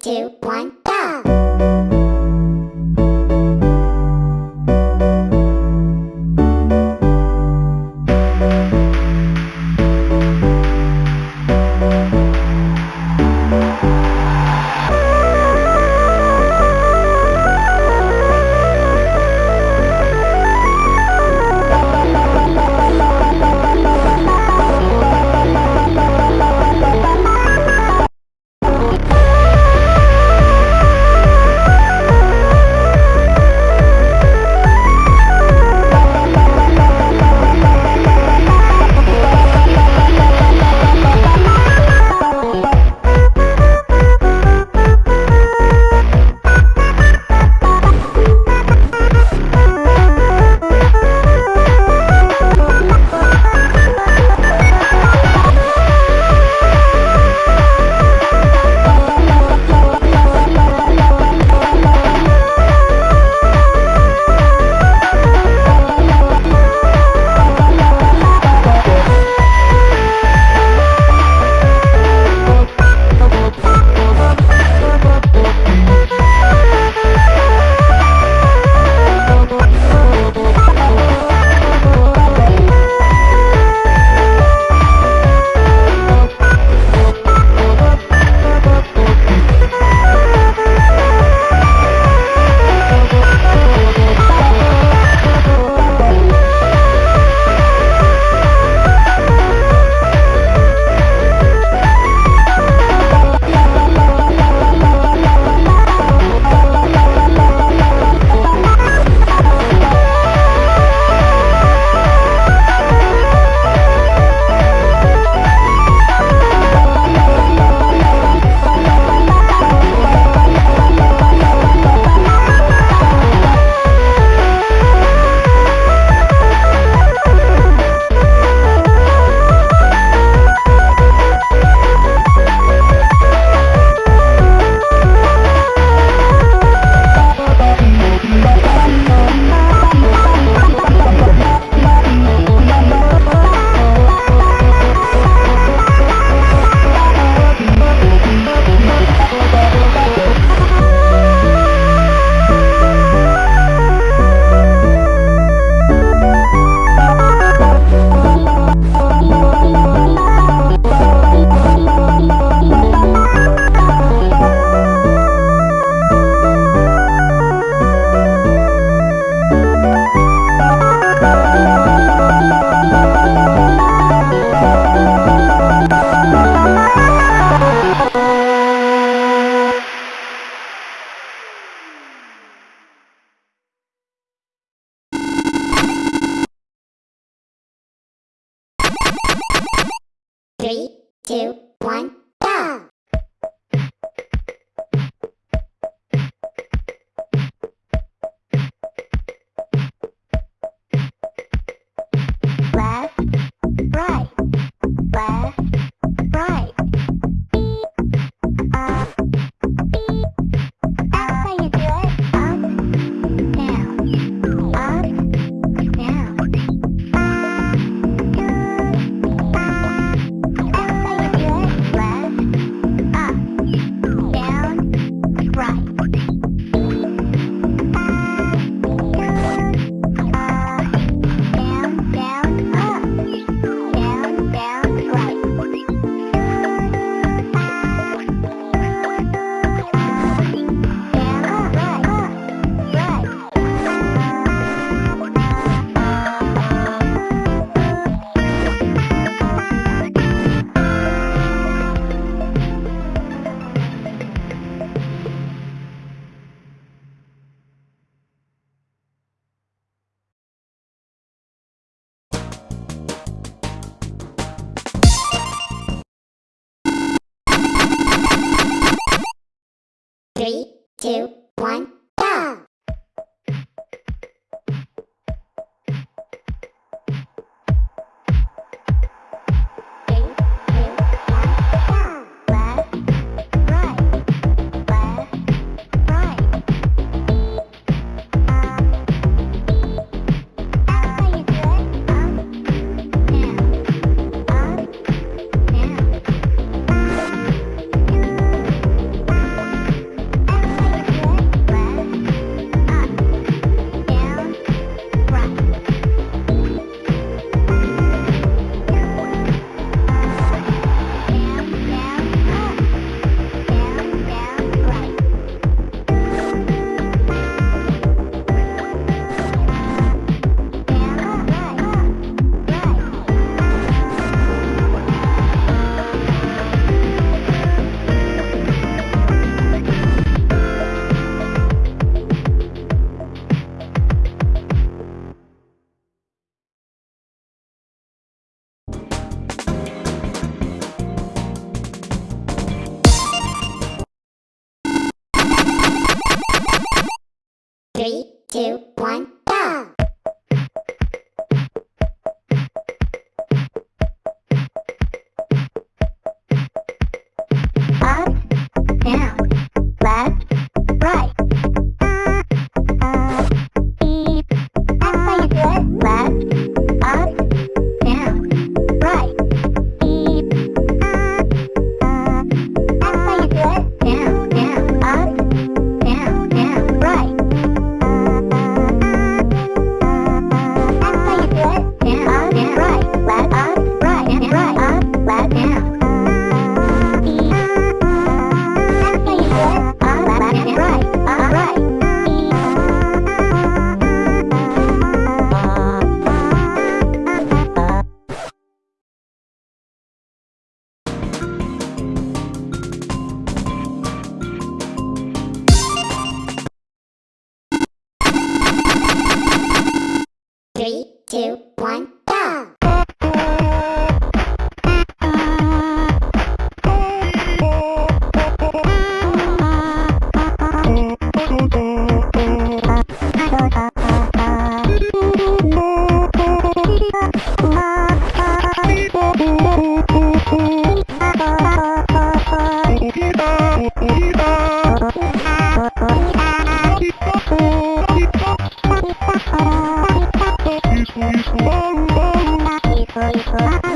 two, one, go! Two, one, Three, two, one, two, two, one. 全部泣きい